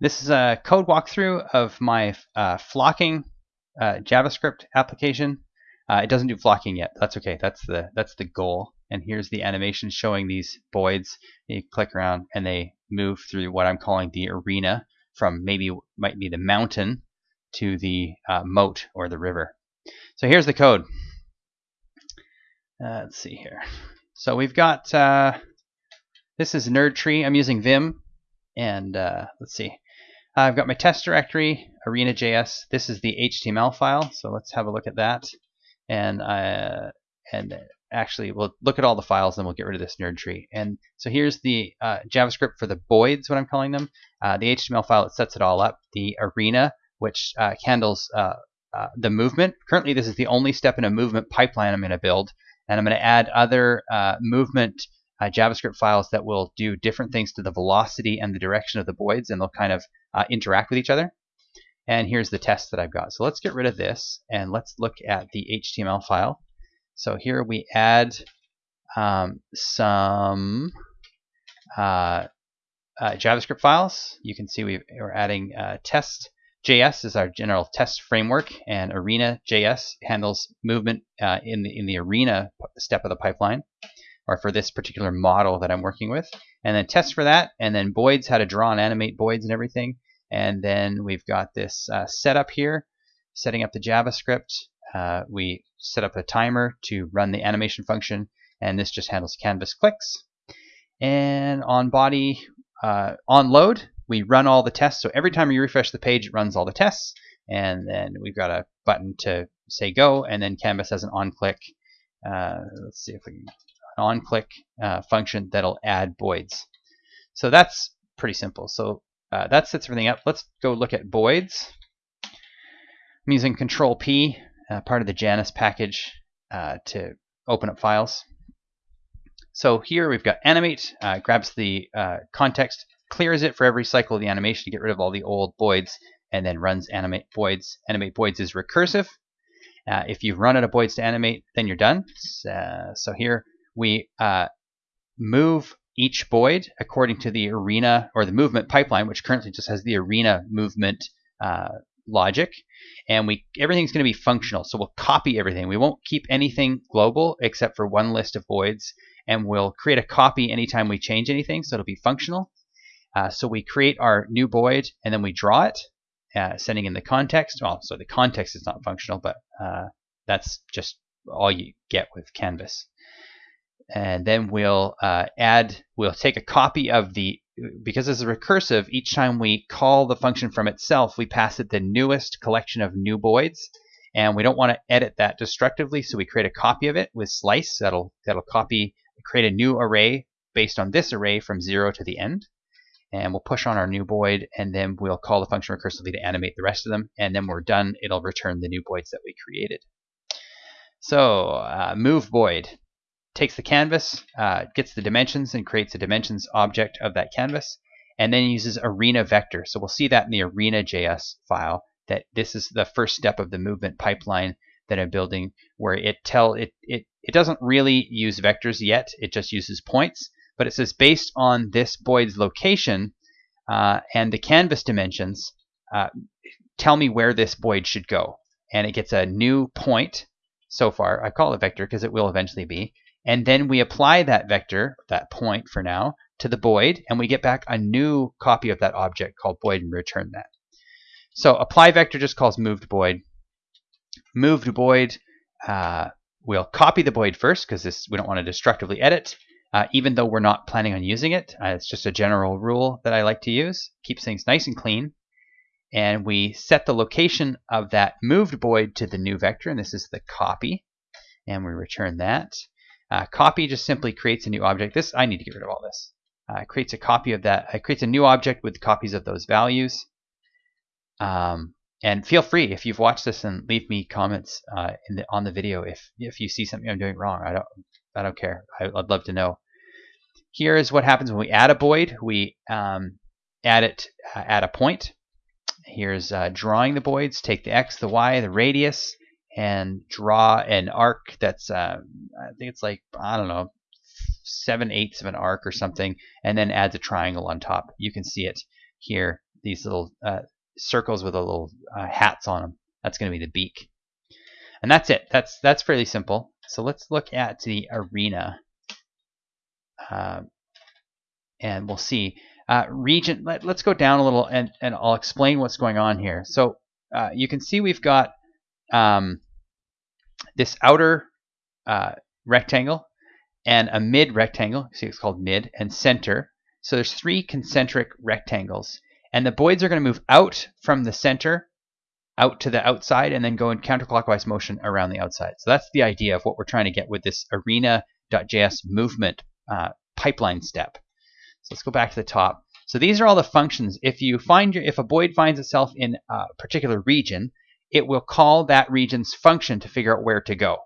This is a code walkthrough of my uh, flocking uh, JavaScript application. Uh, it doesn't do flocking yet. That's okay. That's the that's the goal. And here's the animation showing these boids. You click around and they move through what I'm calling the arena from maybe might be the mountain to the uh, moat or the river. So here's the code. Uh, let's see here. So we've got uh, this is NERDTree. I'm using Vim, and uh, let's see. I've got my test directory, arena.js. This is the HTML file, so let's have a look at that. And uh, and actually, we'll look at all the files, and we'll get rid of this NERDTree. And so here's the uh, JavaScript for the boids, what I'm calling them. Uh, the HTML file it sets it all up. The arena, which uh, handles uh, uh, the movement. Currently, this is the only step in a movement pipeline I'm going to build, and I'm going to add other movement uh, JavaScript files that will do different things to the velocity and the direction of the boids, and they'll kind of uh, interact with each other. And here's the test that I've got. So let's get rid of this, and let's look at the HTML file. So here we add um, some uh, uh JavaScript files. You can see we are adding uh, test. JS is our general test framework, and Arena.js handles movement uh, in the in the Arena step of the pipeline or for this particular model that I'm working with. And then test for that, and then boids, how to draw and animate boids and everything. And then we've got this uh, setup here, setting up the JavaScript. Uh, we set up a timer to run the animation function, and this just handles canvas clicks. And on body, uh, on load, we run all the tests. So every time you refresh the page, it runs all the tests. And then we've got a button to say go, and then Canvas has an on click. Uh, let's see if we can on-click uh, function that'll add boids. So that's pretty simple. So uh, that sets everything up. Let's go look at boids. I'm using Control P, uh, part of the Janus package, uh, to open up files. So here we've got animate, uh, grabs the uh, context, clears it for every cycle of the animation to get rid of all the old boids, and then runs animate boids. Animate boids is recursive. if you've run out of boids to animate, then you're done. so here we uh, move each boid according to the arena or the movement pipeline, which currently just has the arena movement uh, logic. And we everything's going to be functional. So we'll copy everything. We won't keep anything global except for one list of boids. And we'll create a copy anytime we change anything. So it'll be functional. Uh, so we create our new boid and then we draw it, uh, sending in the context. Well, so the context is not functional, but uh, that's just all you get with Canvas and then we'll uh, add, we'll take a copy of the, because this is recursive, each time we call the function from itself, we pass it the newest collection of new boids, and we don't want to edit that destructively, so we create a copy of it with slice, that'll, that'll copy, create a new array based on this array from zero to the end, and we'll push on our new boid, and then we'll call the function recursively to animate the rest of them, and then we're done, it'll return the new boids that we created. So, uh, move boid takes the canvas, uh, gets the dimensions, and creates a dimensions object of that canvas, and then uses arena vector. So we'll see that in the arena.js file, that this is the first step of the movement pipeline that I'm building, where it tell it, it, it doesn't really use vectors yet, it just uses points, but it says based on this boid's location uh, and the canvas dimensions, uh, tell me where this boid should go. And it gets a new point so far. I call it vector because it will eventually be. And then we apply that vector, that point for now, to the boid, and we get back a new copy of that object called boid and return that. So apply vector just calls moved boid. Moved boid, uh, we'll copy the boid first because this we don't want to destructively edit, uh, even though we're not planning on using it. Uh, it's just a general rule that I like to use. Keeps things nice and clean. And we set the location of that moved boid to the new vector, and this is the copy. And we return that. Uh, copy just simply creates a new object. This I need to get rid of all this. Uh, creates a copy of that. It creates a new object with copies of those values. Um, and feel free if you've watched this and leave me comments uh, the, on the video if if you see something I'm doing wrong. I don't I don't care. I, would love to know. Here is what happens when we add a boid. We um, add it uh, at a point. Here's uh, drawing the boids. Take the x, the y, the radius, and draw an arc that's uh, I think it's like I don't know seven eighths of an arc or something, and then adds a triangle on top. You can see it here these little uh, circles with the little uh, hats on them. That's going to be the beak. And that's it. That's that's fairly simple. So let's look at the arena. Uh, and we'll see. Uh, region, let, us go down a little and, and I'll explain what's going on here. So uh, you can see we've got um, this outer uh, rectangle and a mid rectangle. See, it's called mid and center. So there's three concentric rectangles, and the boids are going to move out from the center, out to the outside, and then go in counterclockwise motion around the outside. So that's the idea of what we're trying to get with this arena.js movement uh, pipeline step. So let's go back to the top. So these are all the functions. If you find your, if a boid finds itself in a particular region, it will call that region's function to figure out where to go.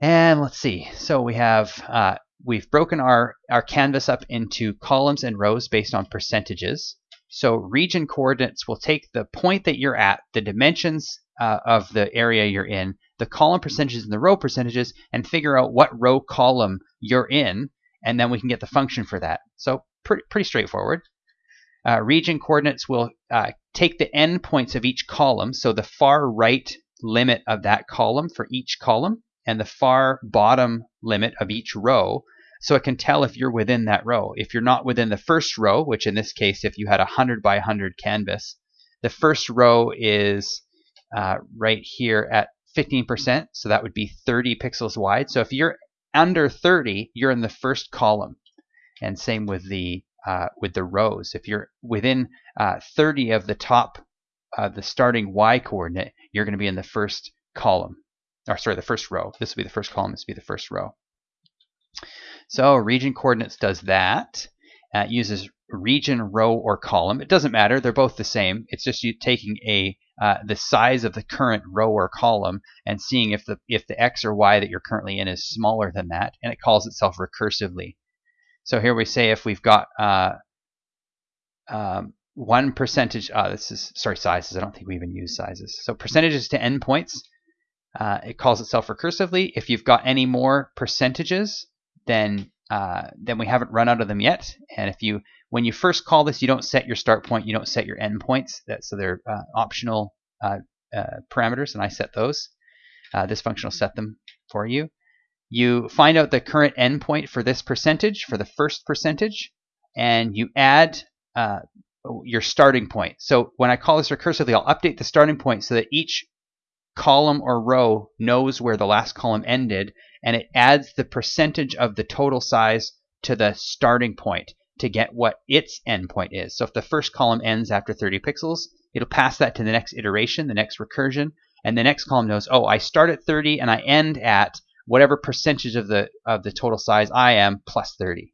And let's see. So we have uh, we've broken our our canvas up into columns and rows based on percentages. So region coordinates will take the point that you're at, the dimensions uh, of the area you're in, the column percentages and the row percentages, and figure out what row column you're in, and then we can get the function for that. So pretty, pretty straightforward. Uh, region coordinates will uh, take the endpoints of each column, so the far right limit of that column for each column, and the far bottom limit of each row so it can tell if you're within that row. If you're not within the first row, which in this case, if you had a 100 by 100 canvas, the first row is uh, right here at 15%, so that would be 30 pixels wide. So if you're under 30, you're in the first column. And same with the uh, with the rows. If you're within uh, 30 of the top, uh, the starting y coordinate, you're going to be in the first column or sorry, the first row. This will be the first column, this will be the first row. So region coordinates does that. Uh, it uses region, row, or column. It doesn't matter. They're both the same. It's just you taking a uh, the size of the current row or column and seeing if the if the x or y that you're currently in is smaller than that, and it calls itself recursively. So here we say if we've got uh, um, one percentage. Uh, this is sorry sizes. I don't think we even use sizes. So percentages to endpoints. Uh, it calls itself recursively. If you've got any more percentages, then uh, then we haven't run out of them yet. And if you when you first call this, you don't set your start point, you don't set your end points. That, so they're uh, optional uh, uh, parameters, and I set those. Uh, this function will set them for you. You find out the current endpoint for this percentage, for the first percentage, and you add uh, your starting point. So when I call this recursively, I'll update the starting point so that each column or row knows where the last column ended, and it adds the percentage of the total size to the starting point to get what its endpoint is. So if the first column ends after 30 pixels, it'll pass that to the next iteration, the next recursion, and the next column knows, oh, I start at 30 and I end at whatever percentage of the of the total size I am plus 30.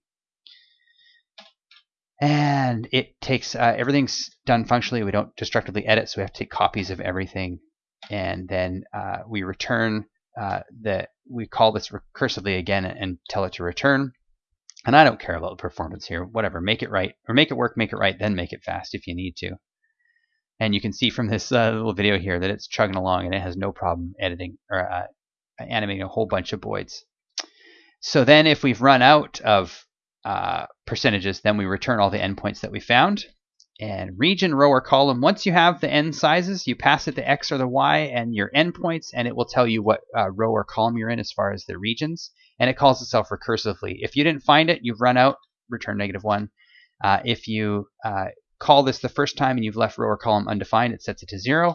And it takes uh, everything's done functionally. We don't destructively edit, so we have to take copies of everything and then uh, we return uh, the we call this recursively again and tell it to return. And I don't care about the performance here. Whatever, make it right or make it work, make it right, then make it fast if you need to. And you can see from this uh, little video here that it's chugging along and it has no problem editing or uh, animating a whole bunch of boids. So then if we've run out of uh, percentages, then we return all the endpoints that we found and region, row, or column. Once you have the end sizes, you pass it the X or the Y and your endpoints, and it will tell you what uh, row or column you're in as far as the regions, and it calls itself recursively. If you didn't find it, you've run out, return negative one. Uh, if you uh, call this the first time and you've left row or column undefined, it sets it to zero.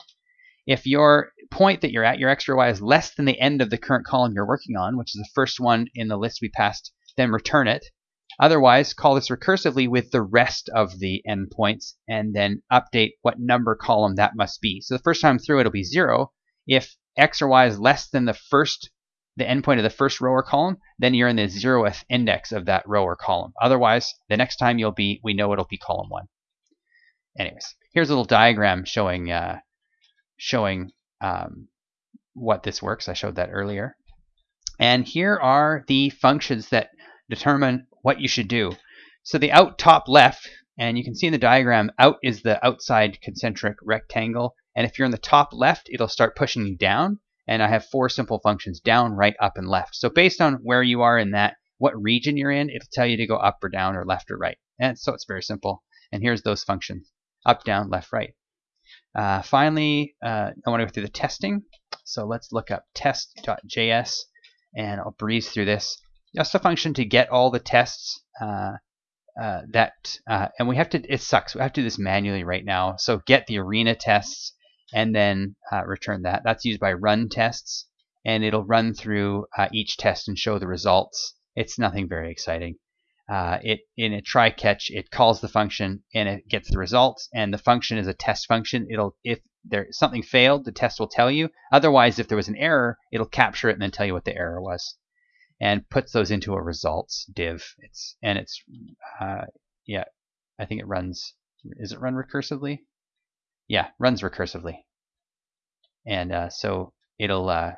If your point that you're at, your X or Y, is less than the end of the current column you're working on, which is the first one in the list we passed, then return it. Otherwise, call this recursively with the rest of the endpoints and then update what number column that must be. So the first time through it'll be zero. If x or y is less than the first the endpoint of the first row or column, then you're in the zeroth index of that row or column. Otherwise, the next time you'll be, we know it'll be column one. Anyways, here's a little diagram showing uh, showing um, what this works. I showed that earlier. And here are the functions that determine what you should do. So the out top left, and you can see in the diagram, out is the outside concentric rectangle. And if you're in the top left, it'll start pushing you down. And I have four simple functions, down, right, up, and left. So based on where you are in that, what region you're in, it'll tell you to go up or down or left or right. And so it's very simple. And here's those functions. up, down, left, right. Uh, finally, uh, I want to go through the testing. So let's look up test.js and I'll breeze through this. Just a function to get all the tests uh, uh, that, uh, and we have to, it sucks, we have to do this manually right now. So get the arena tests and then uh, return that. That's used by run tests and it'll run through each test and show the results. It's nothing very exciting. Uh, it in a try catch, it calls the function and it gets the results. And the function is a test function. It'll if there something failed, the test will tell you. Otherwise, if there was an error, it'll capture it and then tell you what the error was, and puts those into a results div. It's and it's uh, yeah, I think it runs. Is it run recursively? Yeah, runs recursively. And uh, so it'll uh,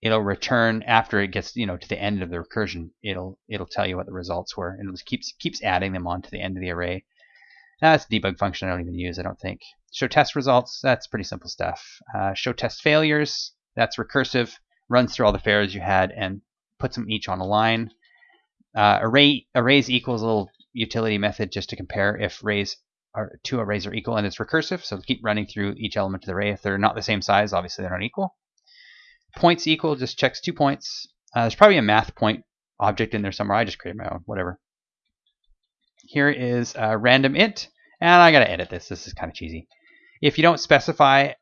it'll return after it gets you know to the end of the recursion it'll it'll tell you what the results were and it just keeps keeps adding them on to the end of the array. That's a debug function i don't even use i don't think. Show test results that's pretty simple stuff. Uh, show test failures that's recursive runs through all the failures you had and puts them each on a line. Uh, array arrays equals a little utility method just to compare if arrays are two arrays are equal and it's recursive so keep running through each element of the array. If they're not the same size obviously they're not equal points equal just checks two points. Uh, there's probably a math point object in there somewhere. I just created my own, whatever. Here is a random int, and I gotta edit this. This is kind of cheesy. If you don't specify,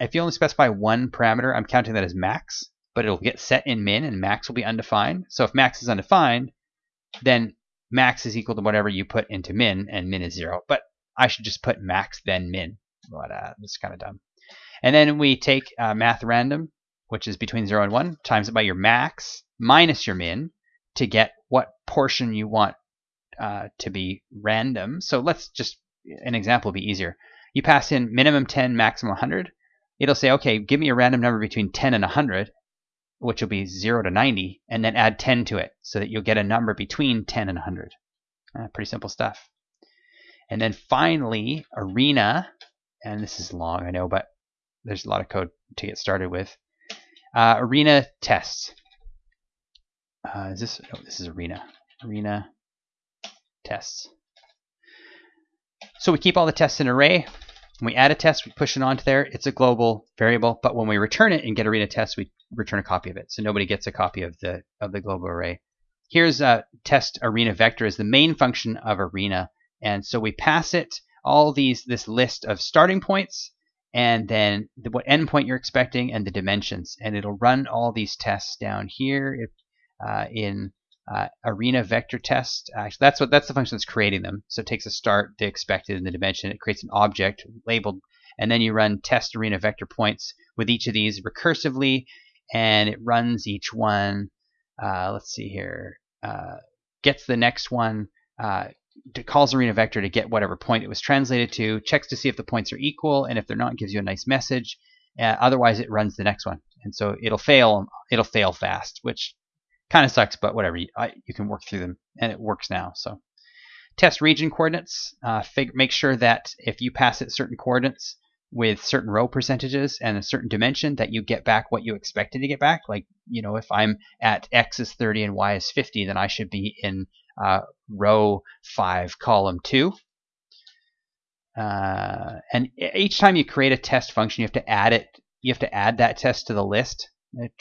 if you only specify one parameter, I'm counting that as max, but it'll get set in min, and max will be undefined. So if max is undefined, then max is equal to whatever you put into min, and min is zero. But I should just put max then min. But uh, is kind of dumb. And then we take uh, math random, which is between 0 and 1, times it by your max minus your min to get what portion you want uh, to be random. So let's just, an example be easier. You pass in minimum 10, maximum 100. It'll say, okay, give me a random number between 10 and 100, which will be 0 to 90, and then add 10 to it so that you'll get a number between 10 and 100. Uh, pretty simple stuff. And then finally, arena, and this is long, I know, but there's a lot of code to get started with. Uh, arena tests. Uh, is this? No, this is arena. Arena tests. So we keep all the tests in array. When we add a test, we push it onto there. It's a global variable, but when we return it and get arena test, we return a copy of it. So nobody gets a copy of the of the global array. Here's a test arena vector is the main function of arena, and so we pass it all these this list of starting points and then the, what endpoint you're expecting and the dimensions. And it'll run all these tests down here uh, in uh, arena vector test. Actually, that's what that's the function that's creating them. So it takes a start, the expected, and the dimension. It creates an object labeled, and then you run test arena vector points with each of these recursively, and it runs each one. Uh, let's see here. Uh, gets the next one, uh, calls arena vector to get whatever point it was translated to, checks to see if the points are equal, and if they're not, gives you a nice message. Uh, otherwise, it runs the next one, and so it'll fail. It'll fail fast, which kind of sucks, but whatever. You, I, you, can work through them, and it works now. So, test region coordinates. Uh, fig- make sure that if you pass it certain coordinates with certain row percentages and a certain dimension, that you get back what you expected to get back. Like, you know, if I'm at x is 30 and y is 50, then I should be in uh, row 5, column 2. Uh, and each time you create a test function, you have to add it. You have to add that test to the list,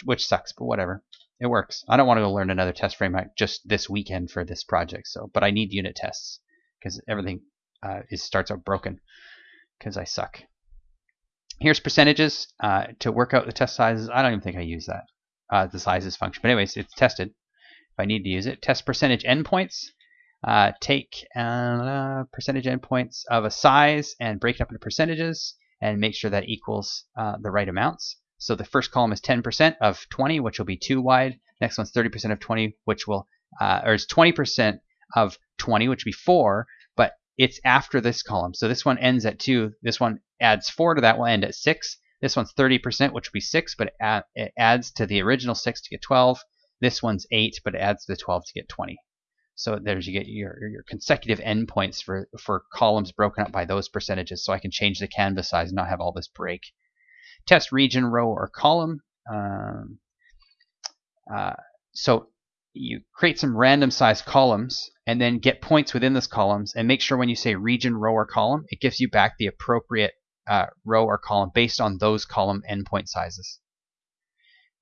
which sucks, but whatever. It works. I don't want to go learn another test framework just this weekend for this project. So, but I need unit tests because everything uh, is starts out broken because I suck. Here's percentages uh, to work out the test sizes. I don't even think I use that uh, the sizes function, but anyways, it's tested if I need to use it. Test percentage endpoints. Uh, take uh, percentage endpoints of a size and break it up into percentages and make sure that equals uh, the right amounts. So the first column is 10% of 20, which will be 2 wide. Next one's 30% of 20, which will, uh, or it's 20% of 20, which would be 4, but it's after this column. So this one ends at 2. This one adds 4 to that will end at 6. This one's 30%, which would be 6, but it adds to the original 6 to get 12. This one's 8, but it adds the 12 to get 20. So there's you get your, your consecutive endpoints for, for columns broken up by those percentages so I can change the canvas size and not have all this break. Test region, row, or column. Um, uh, so you create some random sized columns and then get points within those columns and make sure when you say region, row, or column, it gives you back the appropriate uh, row or column based on those column endpoint sizes.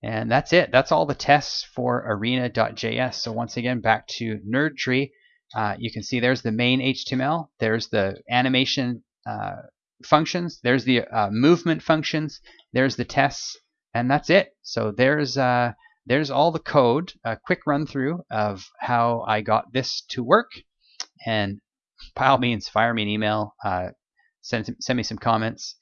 And that's it. That's all the tests for arena.js. So once again, back to NerdTree. Uh, you can see there's the main HTML. There's the animation uh, functions. There's the uh, movement functions. There's the tests, and that's it. So there's uh, there's all the code. A quick run through of how I got this to work. And by all means, fire me an email. Uh, send send me some comments.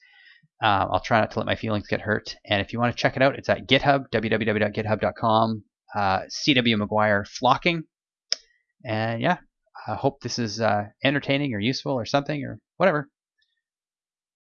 Uh, I'll try not to let my feelings get hurt. And if you want to check it out, it's at GitHub, www.github.com, uh, CW McGuire flocking. And yeah, I hope this is uh, entertaining or useful or something or whatever.